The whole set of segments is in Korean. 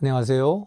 안녕하세요.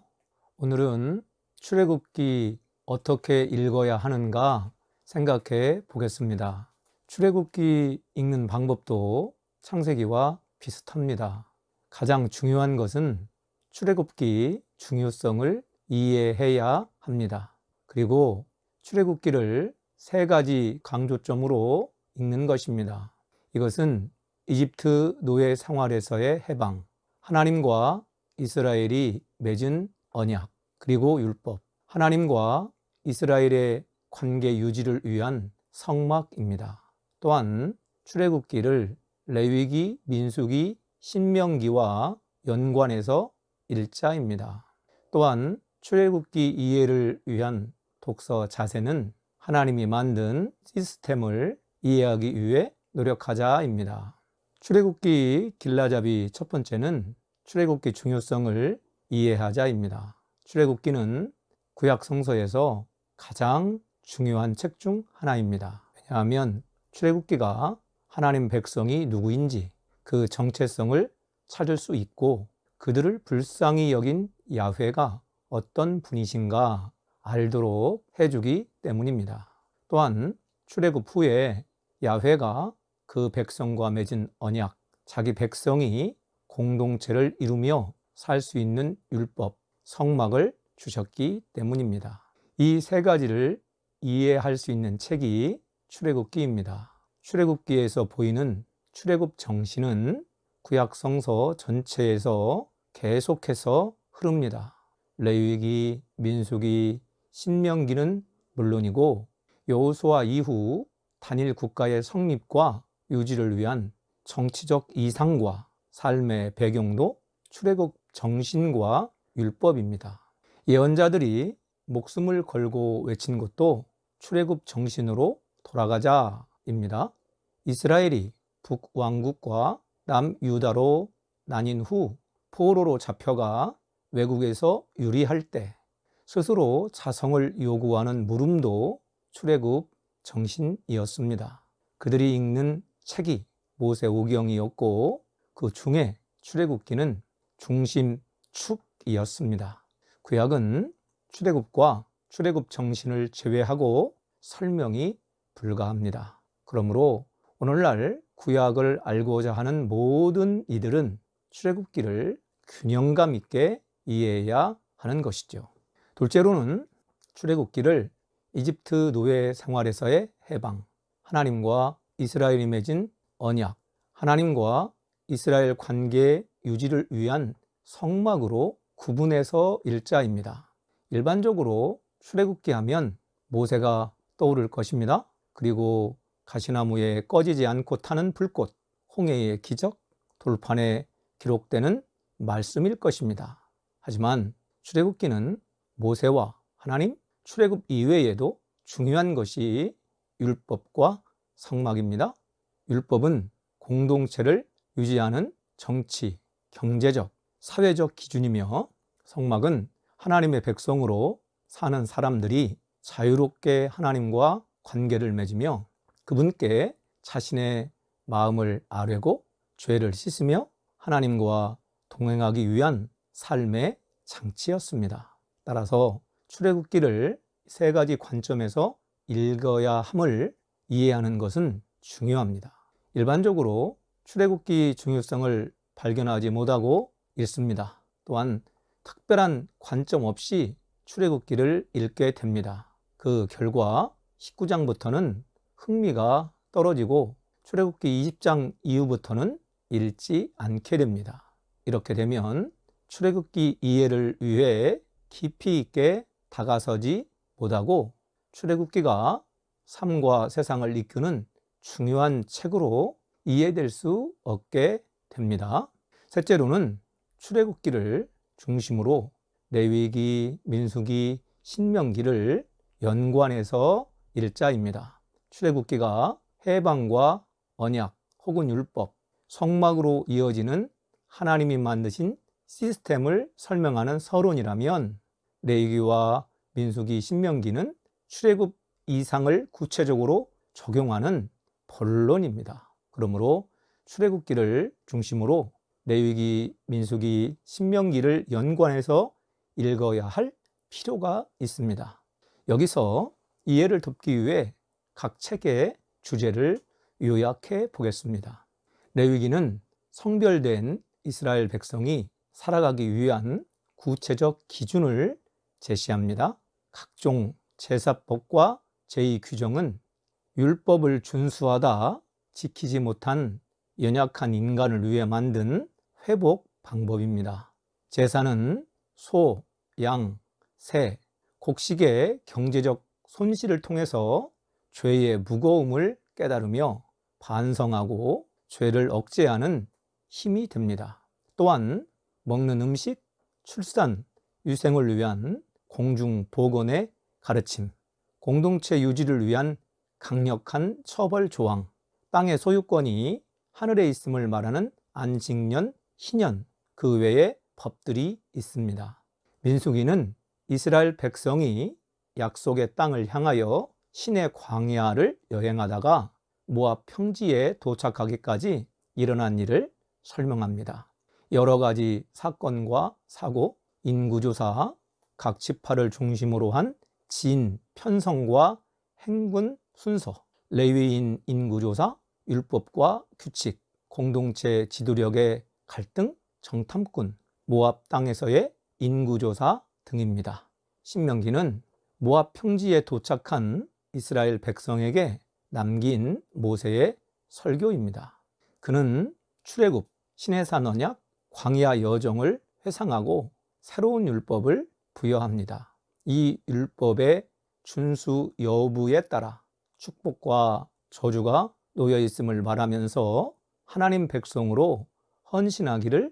오늘은 출애굽기 어떻게 읽어야 하는가 생각해 보겠습니다. 출애굽기 읽는 방법도 창세기와 비슷합니다. 가장 중요한 것은 출애굽기 중요성을 이해해야 합니다. 그리고 출애굽기를 세 가지 강조점으로 읽는 것입니다. 이것은 이집트 노예 생활에서의 해방, 하나님과 이스라엘이 맺은 언약, 그리고 율법, 하나님과 이스라엘의 관계 유지를 위한 성막입니다. 또한 출애굽기를 레위기, 민수기, 신명기와 연관해서 일자입니다. 또한 출애굽기 이해를 위한 독서 자세는 하나님이 만든 시스템을 이해하기 위해 노력하자입니다. 출애굽기 길라잡이 첫 번째는 출애굽기 중요성을 이해하자입니다. 출애굽기는 구약 성서에서 가장 중요한 책 중 하나입니다. 왜냐하면 출애굽기가 하나님 백성이 누구인지 그 정체성을 찾을 수 있고 그들을 불쌍히 여긴 야훼가 어떤 분이신가 알도록 해주기 때문입니다. 또한 출애굽 후에 야훼가 그 백성과 맺은 언약, 자기 백성이 공동체를 이루며 살 수 있는 율법, 성막을 주셨기 때문입니다. 이 세 가지를 이해할 수 있는 책이 출애굽기입니다. 출애굽기에서 보이는 출애굽 정신은 구약 성서 전체에서 계속해서 흐릅니다. 레위기, 민수기, 신명기는 물론이고 여호수아 이후 단일 국가의 성립과 유지를 위한 정치적 이상과 삶의 배경도 출애굽 정신과 율법입니다. 예언자들이 목숨을 걸고 외친 것도 출애굽 정신으로 돌아가자입니다. 이스라엘이 북왕국과 남유다로 나뉜 후 포로로 잡혀가 외국에서 유리할 때 스스로 자성을 요구하는 물음도 출애굽 정신이었습니다. 그들이 읽는 책이 모세오경이었고 그 중에 출애굽기는 중심 축이었습니다. 구약은 출애굽과 출애굽 정신을 제외하고 설명이 불가합니다. 그러므로 오늘날 구약을 알고자 하는 모든 이들은 출애굽기를 균형감 있게 이해해야 하는 것이죠. 둘째로는 출애굽기를 이집트 노예 생활에서의 해방, 하나님과 이스라엘이 맺은 언약, 하나님과 이스라엘 관계 유지를 위한 성막으로 구분해서 일자입니다. 일반적으로 출애굽기 하면 모세가 떠오를 것입니다. 그리고 가시나무에 꺼지지 않고 타는 불꽃, 홍해의 기적, 돌판에 기록되는 말씀일 것입니다. 하지만 출애굽기는 모세와 하나님, 출애굽 이외에도 중요한 것이 율법과 성막입니다. 율법은 공동체를 유지하는 정치, 경제적, 사회적 기준이며 성막은 하나님의 백성으로 사는 사람들이 자유롭게 하나님과 관계를 맺으며 그분께 자신의 마음을 아뢰고 죄를 씻으며 하나님과 동행하기 위한 삶의 장치였습니다. 따라서 출애굽기를 세 가지 관점에서 읽어야 함을 이해하는 것은 중요합니다. 일반적으로 출애굽기 중요성을 발견하지 못하고 읽습니다. 또한 특별한 관점 없이 출애굽기를 읽게 됩니다. 그 결과 19장부터는 흥미가 떨어지고 출애굽기 20장 이후부터는 읽지 않게 됩니다. 이렇게 되면 출애굽기 이해를 위해 깊이 있게 다가서지 못하고 출애굽기가 삶과 세상을 이끄는 중요한 책으로 이해될 수 없게 됩니다. 셋째로는 출애굽기를 중심으로 레위기, 민수기, 신명기를 연관해서 일자입니다. 출애굽기가 해방과 언약 혹은 율법, 성막으로 이어지는 하나님이 만드신 시스템을 설명하는 서론이라면 레위기와 민수기, 신명기는 출애굽 이상을 구체적으로 적용하는 본론입니다. 그러므로 출애굽기를 중심으로 레위기, 민수기, 신명기를 연관해서 읽어야 할 필요가 있습니다. 여기서 이해를 돕기 위해 각 책의 주제를 요약해 보겠습니다. 레위기는 성별된 이스라엘 백성이 살아가기 위한 구체적 기준을 제시합니다. 각종 제사법과 제2규정은 율법을 준수하다 지키지 못한 연약한 인간을 위해 만든 회복 방법입니다. 제사는 소, 양, 새, 곡식의 경제적 손실을 통해서 죄의 무거움을 깨달으며 반성하고 죄를 억제하는 힘이 됩니다. 또한 먹는 음식, 출산, 유생을 위한 공중 보건의 가르침, 공동체 유지를 위한 강력한 처벌 조항, 땅의 소유권이 하늘에 있음을 말하는 안식년, 희년, 그 외에 법들이 있습니다. 민수기는 이스라엘 백성이 약속의 땅을 향하여 신의 광야를 여행하다가 모압 평지에 도착하기까지 일어난 일을 설명합니다. 여러 가지 사건과 사고, 인구조사, 각 지파를 중심으로 한 진, 편성과 행군 순서, 레위인 인구조사, 율법과 규칙, 공동체 지도력의 갈등, 정탐꾼, 모압 땅에서의 인구조사 등입니다. 신명기는 모압 평지에 도착한 이스라엘 백성에게 남긴 모세의 설교입니다. 그는 출애굽, 신해산 언약, 광야 여정을 회상하고 새로운 율법을 부여합니다. 이 율법의 준수 여부에 따라 축복과 저주가 놓여 있음을 말하면서 하나님 백성으로 헌신하기를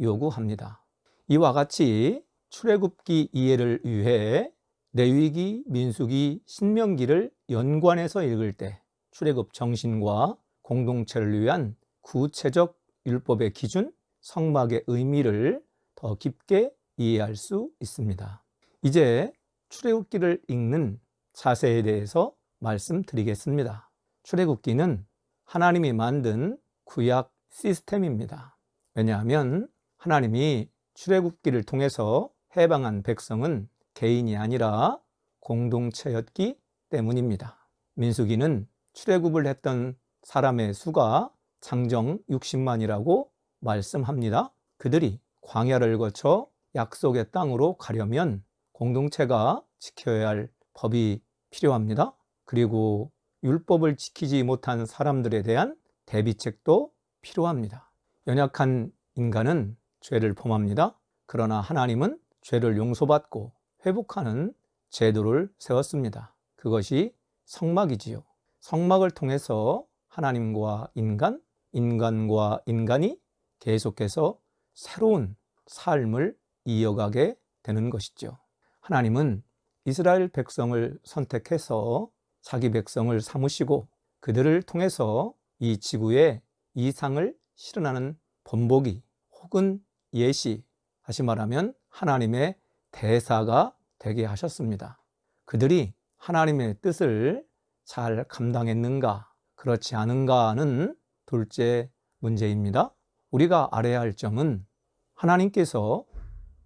요구합니다. 이와 같이 출애굽기 이해를 위해 레위기, 민수기, 신명기를 연관해서 읽을 때 출애굽 정신과 공동체를 위한 구체적 율법의 기준, 성막의 의미를 더 깊게 이해할 수 있습니다. 이제 출애굽기를 읽는 자세에 대해서 말씀드리겠습니다. 출애굽기는 하나님이 만든 구약 시스템입니다. 왜냐하면 하나님이 출애굽기를 통해서 해방한 백성은 개인이 아니라 공동체였기 때문입니다. 민수기는 출애굽을 했던 사람의 수가 장정 60만이라고 말씀합니다. 그들이 광야를 거쳐 약속의 땅으로 가려면 공동체가 지켜야 할 법이 필요합니다. 그리고 율법을 지키지 못한 사람들에 대한 대비책도 필요합니다. 연약한 인간은 죄를 범합니다. 그러나 하나님은 죄를 용서받고 회복하는 제도를 세웠습니다. 그것이 성막이지요. 성막을 통해서 하나님과 인간, 인간과 인간이 계속해서 새로운 삶을 이어가게 되는 것이죠. 하나님은 이스라엘 백성을 선택해서 자기 백성을 삼으시고 그들을 통해서 이 지구에 이상을 실현하는 본보기 혹은 예시, 다시 말하면 하나님의 대사가 되게 하셨습니다. 그들이 하나님의 뜻을 잘 감당했는가, 그렇지 않은가는 둘째 문제입니다. 우리가 알아야 할 점은 하나님께서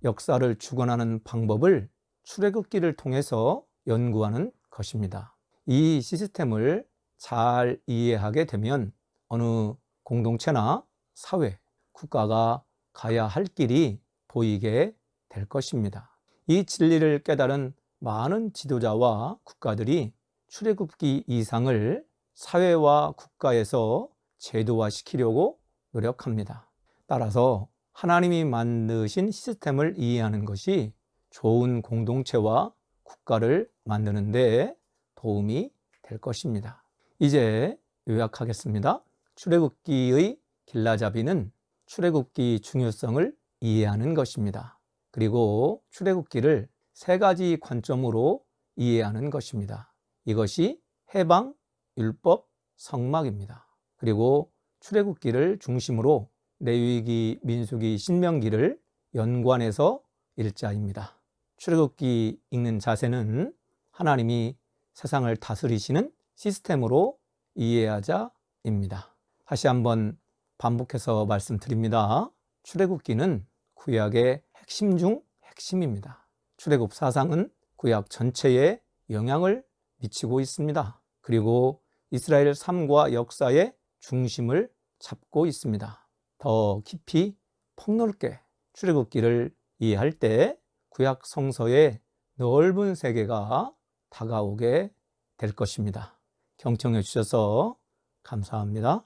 역사를 주관하는 방법을 출애굽기를 통해서 연구하는 것입니다. 이 시스템을 잘 이해하게 되면 어느 공동체나 사회, 국가가 가야 할 길이 보이게 될 것입니다. 이 진리를 깨달은 많은 지도자와 국가들이 출애굽기 이상을 사회와 국가에서 제도화시키려고 노력합니다. 따라서 하나님이 만드신 시스템을 이해하는 것이 좋은 공동체와 국가를 만드는 데 도움이 될 것입니다. 이제 요약하겠습니다. 출애굽기의 길라잡이는 출애굽기 중요성을 이해하는 것입니다. 그리고 출애굽기를 세 가지 관점으로 이해하는 것입니다. 이것이 해방, 율법, 성막입니다. 그리고 출애굽기를 중심으로 레위기, 민수기, 신명기를 연관해서 일자입니다. 출애굽기 읽는 자세는 하나님이 세상을 다스리시는 시스템으로 이해하자입니다. 다시 한번 반복해서 말씀드립니다. 출애굽기는 구약의 핵심 중 핵심입니다. 출애굽 사상은 구약 전체에 영향을 미치고 있습니다. 그리고 이스라엘 삶과 역사의 중심을 잡고 있습니다. 더 깊이 폭넓게 출애굽기를 이해할 때 구약 성서의 넓은 세계가 다가오게 될 것입니다. 경청해 주셔서 감사합니다.